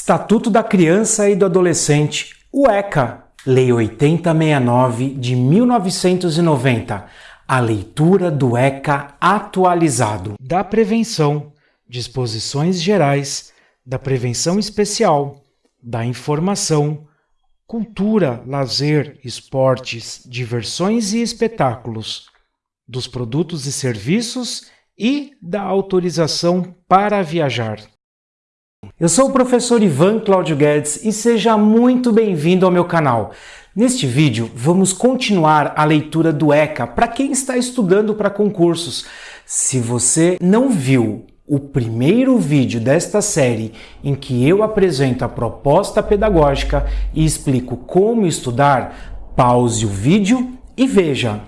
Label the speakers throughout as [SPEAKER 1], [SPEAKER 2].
[SPEAKER 1] Estatuto da Criança e do Adolescente, o ECA, Lei 8069 de 1990, a leitura do ECA atualizado. Da prevenção, disposições gerais, da prevenção especial, da informação, cultura, lazer, esportes, diversões e espetáculos, dos produtos e serviços e da autorização para viajar. Eu sou o professor Ivan Cláudio Guedes e seja muito bem-vindo ao meu canal. Neste vídeo, vamos continuar a leitura do ECA para quem está estudando para concursos. Se você não viu o primeiro vídeo desta série em que eu apresento a proposta pedagógica e explico como estudar, pause o vídeo e veja.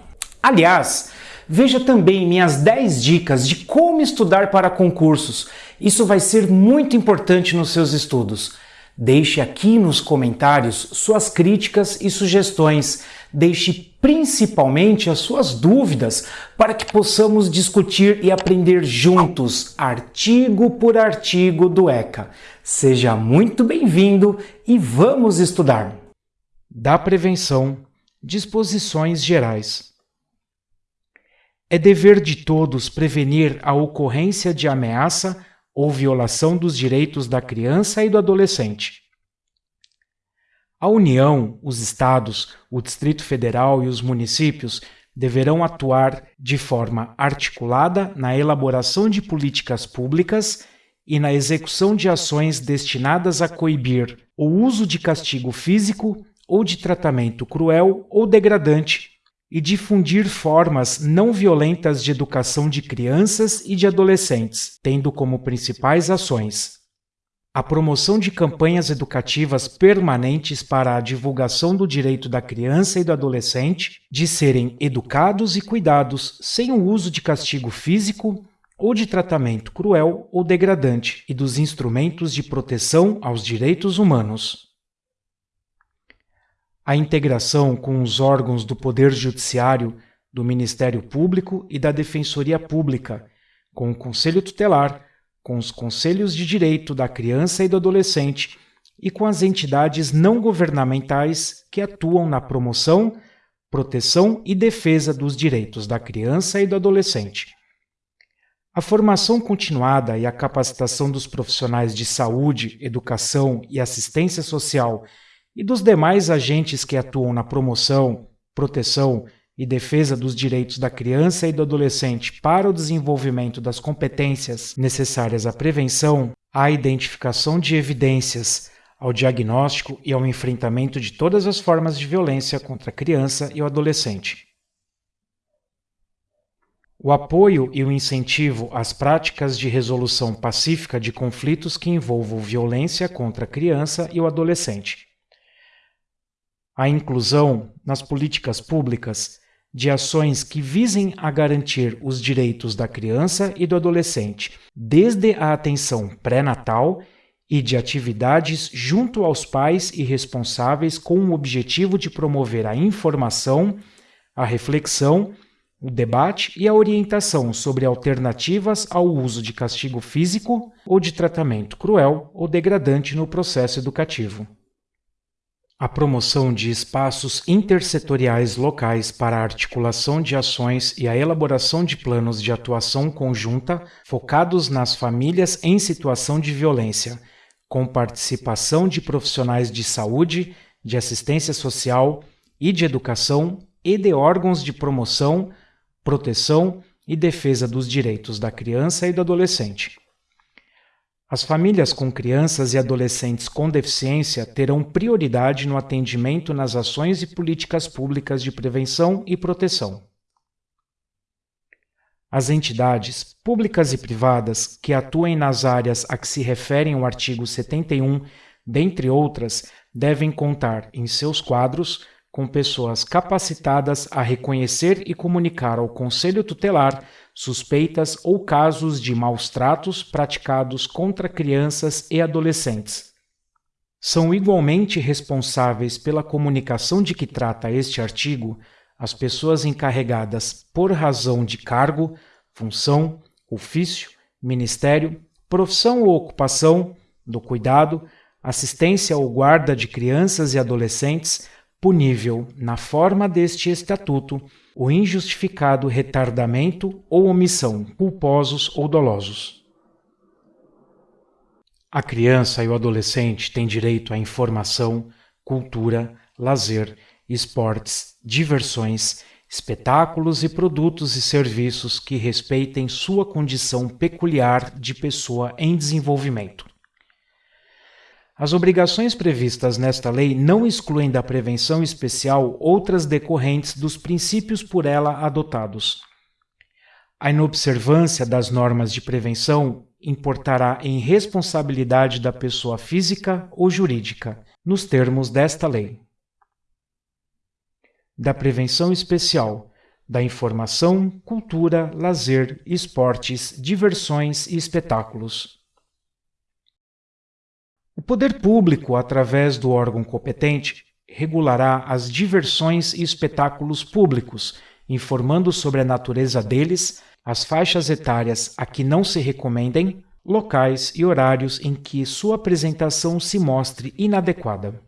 [SPEAKER 1] Aliás, veja também minhas 10 dicas de como estudar para concursos isso vai ser muito importante nos seus estudos. Deixe aqui nos comentários suas críticas e sugestões. Deixe principalmente as suas dúvidas para que possamos discutir e aprender juntos, artigo por artigo do ECA. Seja muito bem-vindo e vamos estudar. Da prevenção, disposições gerais. É dever de todos prevenir a ocorrência de ameaça ou violação dos direitos da criança e do adolescente. A União, os Estados, o Distrito Federal e os municípios deverão atuar de forma articulada na elaboração de políticas públicas e na execução de ações destinadas a coibir o uso de castigo físico ou de tratamento cruel ou degradante e difundir formas não violentas de educação de crianças e de adolescentes, tendo como principais ações a promoção de campanhas educativas permanentes para a divulgação do direito da criança e do adolescente de serem educados e cuidados sem o uso de castigo físico ou de tratamento cruel ou degradante e dos instrumentos de proteção aos direitos humanos a integração com os órgãos do Poder Judiciário, do Ministério Público e da Defensoria Pública, com o Conselho Tutelar, com os Conselhos de Direito da Criança e do Adolescente e com as entidades não governamentais que atuam na promoção, proteção e defesa dos direitos da criança e do adolescente. A formação continuada e a capacitação dos profissionais de saúde, educação e assistência social e dos demais agentes que atuam na promoção, proteção e defesa dos direitos da criança e do adolescente para o desenvolvimento das competências necessárias à prevenção, à identificação de evidências, ao diagnóstico e ao enfrentamento de todas as formas de violência contra a criança e o adolescente. O apoio e o incentivo às práticas de resolução pacífica de conflitos que envolvam violência contra a criança e o adolescente a inclusão nas políticas públicas de ações que visem a garantir os direitos da criança e do adolescente, desde a atenção pré-natal e de atividades junto aos pais e responsáveis com o objetivo de promover a informação, a reflexão, o debate e a orientação sobre alternativas ao uso de castigo físico ou de tratamento cruel ou degradante no processo educativo a promoção de espaços intersetoriais locais para a articulação de ações e a elaboração de planos de atuação conjunta focados nas famílias em situação de violência, com participação de profissionais de saúde, de assistência social e de educação e de órgãos de promoção, proteção e defesa dos direitos da criança e do adolescente. As famílias com crianças e adolescentes com deficiência terão prioridade no atendimento nas ações e políticas públicas de prevenção e proteção. As entidades, públicas e privadas, que atuem nas áreas a que se referem o artigo 71, dentre outras, devem contar em seus quadros com pessoas capacitadas a reconhecer e comunicar ao Conselho Tutelar suspeitas ou casos de maus tratos praticados contra crianças e adolescentes. São igualmente responsáveis pela comunicação de que trata este artigo as pessoas encarregadas por razão de cargo, função, ofício, ministério, profissão ou ocupação do cuidado, assistência ou guarda de crianças e adolescentes, punível, na forma deste Estatuto, o injustificado retardamento ou omissão, culposos ou dolosos. A criança e o adolescente têm direito à informação, cultura, lazer, esportes, diversões, espetáculos e produtos e serviços que respeitem sua condição peculiar de pessoa em desenvolvimento. As obrigações previstas nesta lei não excluem da prevenção especial outras decorrentes dos princípios por ela adotados. A inobservância das normas de prevenção importará em responsabilidade da pessoa física ou jurídica, nos termos desta lei. Da prevenção especial, da informação, cultura, lazer, esportes, diversões e espetáculos o poder público, através do órgão competente, regulará as diversões e espetáculos públicos, informando sobre a natureza deles, as faixas etárias a que não se recomendem, locais e horários em que sua apresentação se mostre inadequada.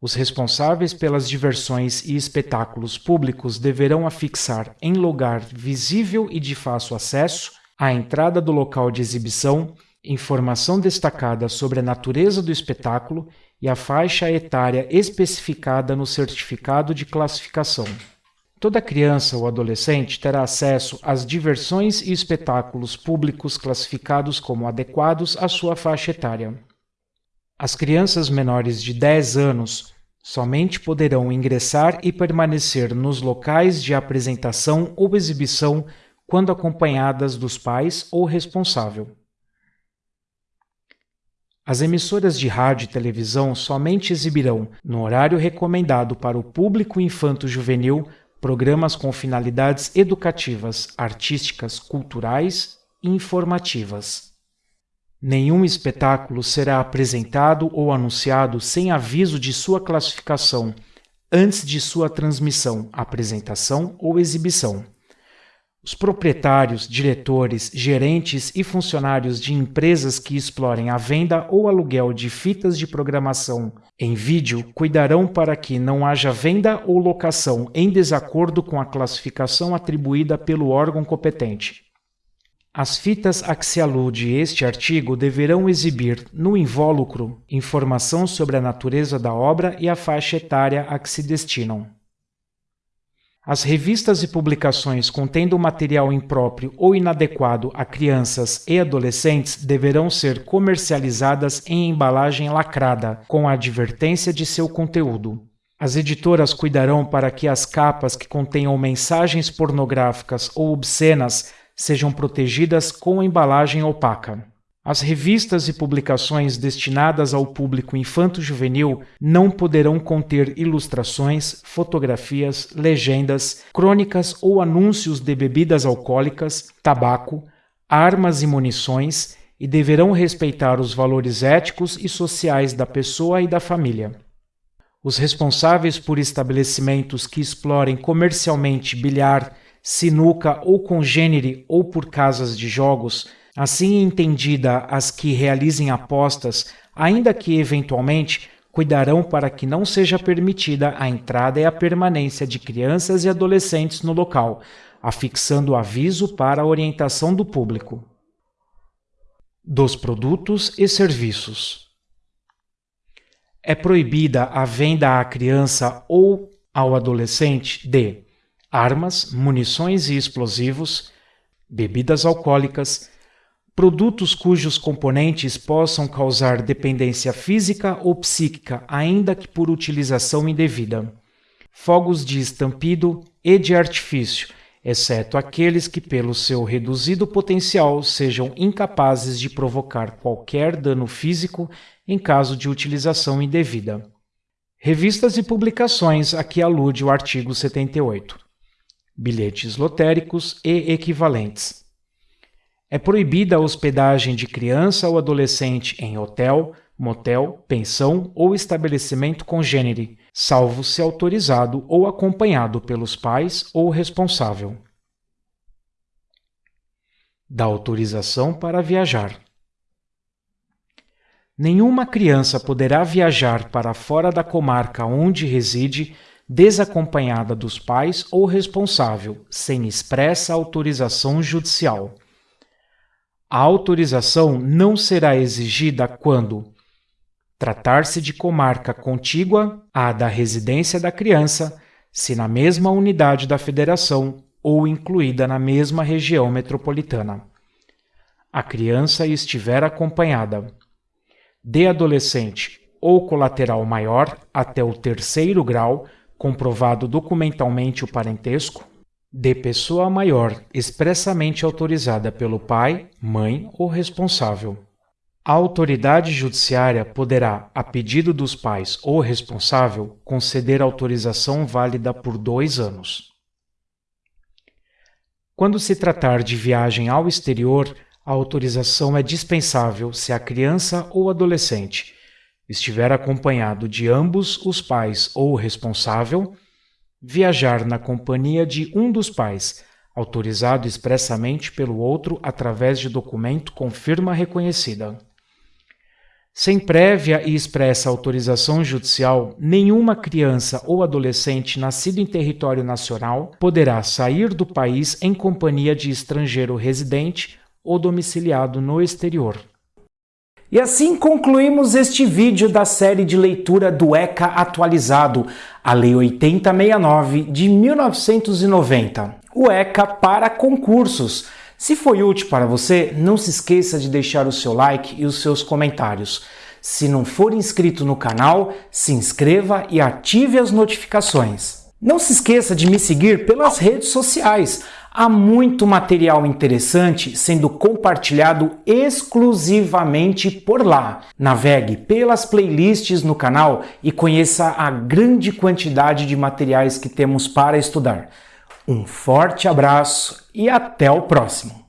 [SPEAKER 1] Os responsáveis pelas diversões e espetáculos públicos deverão afixar em lugar visível e de fácil acesso, à entrada do local de exibição, informação destacada sobre a natureza do espetáculo e a faixa etária especificada no certificado de classificação. Toda criança ou adolescente terá acesso às diversões e espetáculos públicos classificados como adequados à sua faixa etária. As crianças menores de 10 anos somente poderão ingressar e permanecer nos locais de apresentação ou exibição quando acompanhadas dos pais ou responsável. As emissoras de rádio e televisão somente exibirão, no horário recomendado para o público infanto-juvenil, programas com finalidades educativas, artísticas, culturais e informativas. Nenhum espetáculo será apresentado ou anunciado sem aviso de sua classificação, antes de sua transmissão, apresentação ou exibição. Os proprietários, diretores, gerentes e funcionários de empresas que explorem a venda ou aluguel de fitas de programação em vídeo cuidarão para que não haja venda ou locação em desacordo com a classificação atribuída pelo órgão competente. As fitas a que se alude este artigo deverão exibir, no invólucro, informação sobre a natureza da obra e a faixa etária a que se destinam. As revistas e publicações contendo material impróprio ou inadequado a crianças e adolescentes deverão ser comercializadas em embalagem lacrada, com a advertência de seu conteúdo. As editoras cuidarão para que as capas que contenham mensagens pornográficas ou obscenas sejam protegidas com embalagem opaca. As revistas e publicações destinadas ao público infanto-juvenil não poderão conter ilustrações, fotografias, legendas, crônicas ou anúncios de bebidas alcoólicas, tabaco, armas e munições e deverão respeitar os valores éticos e sociais da pessoa e da família. Os responsáveis por estabelecimentos que explorem comercialmente bilhar, sinuca ou congênere ou por casas de jogos Assim entendida as que realizem apostas, ainda que eventualmente cuidarão para que não seja permitida a entrada e a permanência de crianças e adolescentes no local, afixando aviso para a orientação do público. Dos produtos e serviços. É proibida a venda à criança ou ao adolescente de armas, munições e explosivos, bebidas alcoólicas, produtos cujos componentes possam causar dependência física ou psíquica, ainda que por utilização indevida, fogos de estampido e de artifício, exceto aqueles que, pelo seu reduzido potencial, sejam incapazes de provocar qualquer dano físico em caso de utilização indevida. Revistas e publicações a que alude o artigo 78. Bilhetes lotéricos e equivalentes. É proibida a hospedagem de criança ou adolescente em hotel, motel, pensão ou estabelecimento congênere, salvo se autorizado ou acompanhado pelos pais ou responsável. Da autorização para viajar. Nenhuma criança poderá viajar para fora da comarca onde reside desacompanhada dos pais ou responsável, sem expressa autorização judicial. A autorização não será exigida quando tratar-se de comarca contígua à da residência da criança, se na mesma unidade da federação ou incluída na mesma região metropolitana. A criança estiver acompanhada de adolescente ou colateral maior até o terceiro grau, comprovado documentalmente o parentesco, de pessoa maior expressamente autorizada pelo pai, mãe ou responsável. A autoridade judiciária poderá, a pedido dos pais ou responsável, conceder autorização válida por dois anos. Quando se tratar de viagem ao exterior, a autorização é dispensável se a criança ou adolescente estiver acompanhado de ambos os pais ou responsável, viajar na companhia de um dos pais, autorizado expressamente pelo outro através de documento com firma reconhecida. Sem prévia e expressa autorização judicial, nenhuma criança ou adolescente nascido em território nacional poderá sair do país em companhia de estrangeiro residente ou domiciliado no exterior. E assim concluímos este vídeo da série de leitura do ECA atualizado, a Lei 8069 de 1990, o ECA para concursos se foi útil para você, não se esqueça de deixar o seu like e os seus comentários. Se não for inscrito no canal, se inscreva e ative as notificações. Não se esqueça de me seguir pelas redes sociais. Há muito material interessante sendo compartilhado exclusivamente por lá. Navegue pelas playlists no canal e conheça a grande quantidade de materiais que temos para estudar. Um forte abraço e até o próximo!